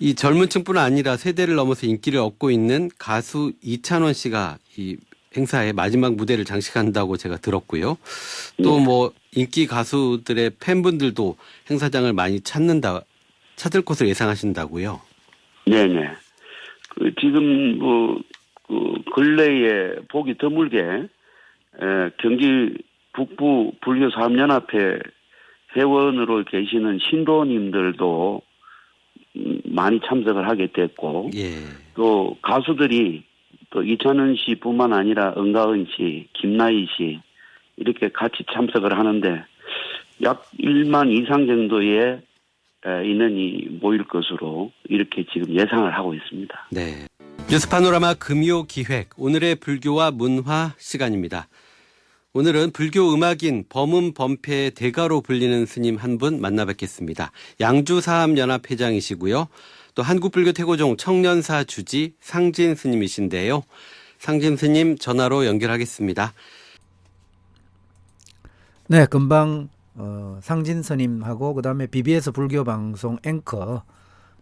이 젊은 층뿐 아니라 세대를 넘어서 인기를 얻고 있는 가수 이찬원 씨가 이 행사의 마지막 무대를 장식한다고 제가 들었고요. 또 네. 뭐 인기 가수들의 팬분들도 행사장을 많이 찾는다, 찾을 것을 예상하신다고요. 네네. 그 지금 뭐, 그 근래에 보기 드물게 에, 경기 북부 불교 사업연합회 회원으로 계시는 신도님들도 음, 많이 참석을 하게 됐고 예. 또 가수들이 또 이찬원 씨뿐만 아니라 은가은 씨, 김나희 씨 이렇게 같이 참석을 하는데 약 1만 이상 정도의 에, 인원이 모일 것으로 이렇게 지금 예상을 하고 있습니다. 네. 뉴스 파노라마 금요 기획 오늘의 불교와 문화 시간입니다. 오늘은 불교 음악인 범음 범패의 대가로 불리는 스님 한 분 만나 뵙겠습니다. 양주사암연합 회장이시고요. 또 한국불교 태고종 청년사 주지 상진 스님이신데요. 상진 스님 전화로 연결하겠습니다. 네, 금방 어, 상진 스님하고 그다음에 BBS 불교 방송 앵커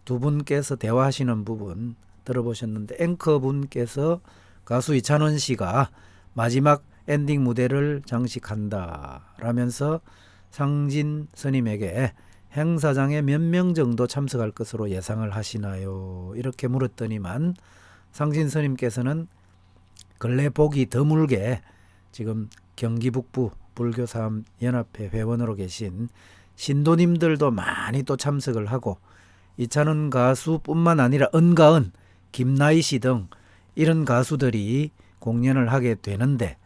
두 분께서 대화하시는 부분 들어보셨는데 앵커 분께서 가수 이찬원 씨가 마지막 엔딩 무대를 장식한다 라면서 상진 스님에게 행사장에 몇 명 정도 참석할 것으로 예상을 하시나요? 이렇게 물었더니만 상진 스님께서는 근래 보기 드물게 지금 경기 북부 불교사업 연합회 회원으로 계신 신도님들도 많이 또 참석을 하고 이찬원 가수뿐만 아니라 은가은, 김나희 씨 등 이런 가수들이 공연을 하게 되는데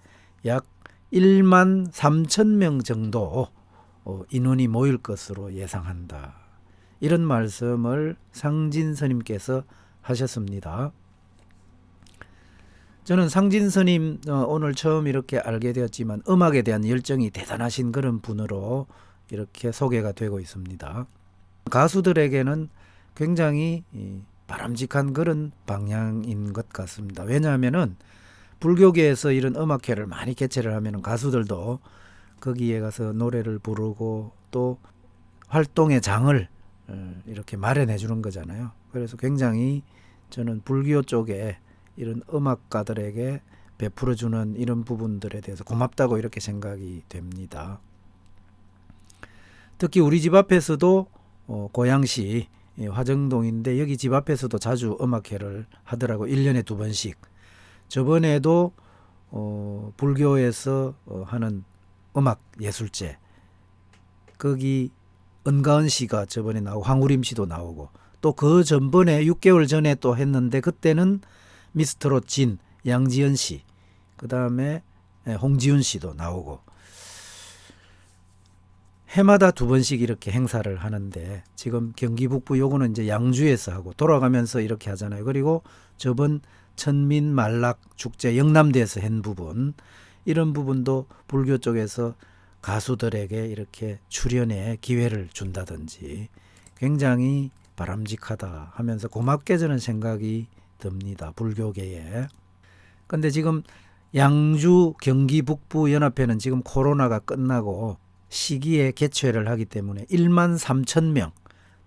약 1만 3천 명 정도 어, 인원이 모일 것으로 예상한다. 이런 말씀을 상진 스님께서 하셨습니다. 저는 상진 스님 어, 오늘 처음 이렇게 알게 되었지만 음악에 대한 열정이 대단하신 그런 분으로 이렇게 소개가 되고 있습니다. 가수들에게는 굉장히 이, 바람직한 그런 방향인 것 같습니다. 왜냐하면은 불교계에서 이런 음악회를 많이 개최를 하면 가수들도 거기에 가서 노래를 부르고 또 활동의 장을 어, 이렇게 마련해 주는 거잖아요. 그래서 굉장히 저는 불교 쪽에 이런 음악가들에게 베풀어 주는 이런 부분들에 대해서 고맙다고 이렇게 생각이 됩니다. 특히 우리 집 앞에서도 어, 고양시 예, 화정동인데 여기 집 앞에서도 자주 음악회를 하더라고 1년에 두 번씩. 저번에도 어, 불교에서 어, 하는 음악 예술제 거기 은가은 씨가 저번에 나오고 황우림 씨도 나오고 또 그 전번에 6개월 전에 또 했는데 그때는 미스터롯 진 양지연 씨 그 다음에 예, 홍지훈 씨도 나오고 해마다 두 번씩 이렇게 행사를 하는데 지금 경기 북부 요거는 이제 양주에서 하고 돌아가면서 이렇게 하잖아요. 그리고 저번 천민 말락 축제 영남대에서 한 부분 이런 부분도 불교 쪽에서 가수들에게 이렇게 출연의 기회를 준다든지 굉장히 바람직하다 하면서 고맙게 저는 생각이 듭니다. 불교계에. 근데 지금 양주 경기 북부 연합회는 지금 코로나가 끝나고 시기에 개최를 하기 때문에 1만 3천 명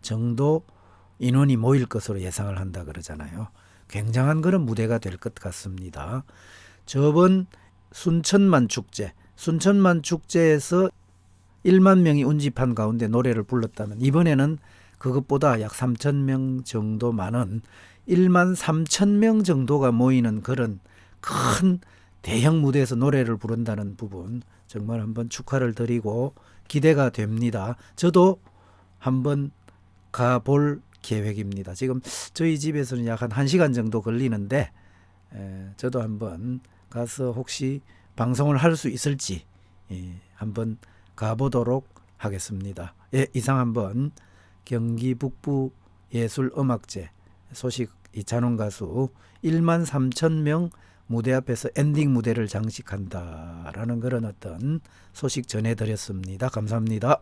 정도 인원이 모일 것으로 예상을 한다 그러잖아요. 굉장한 그런 무대가 될 것 같습니다. 저번 순천만 축제, 순천만 축제에서 1만 명이 운집한 가운데 노래를 불렀다면 이번에는 그것보다 약 3천 명 정도 많은 1만 3천 명 정도가 모이는 그런 큰 대형 무대에서 노래를 부른다는 부분 정말 한번 축하를 드리고 기대가 됩니다. 저도 한번 가볼 계획입니다. 지금 저희 집에서는 약 한 1시간 정도 걸리는데 에, 저도 한번 가서 혹시 방송을 할 수 있을지 예, 한번 가보도록 하겠습니다. 예, 이상 한번 경기 북부 예술음악제 소식 이찬원 가수 1만 3천 명 무대 앞에서 엔딩 무대를 장식한다라는 그런 어떤 소식 전해드렸습니다. 감사합니다.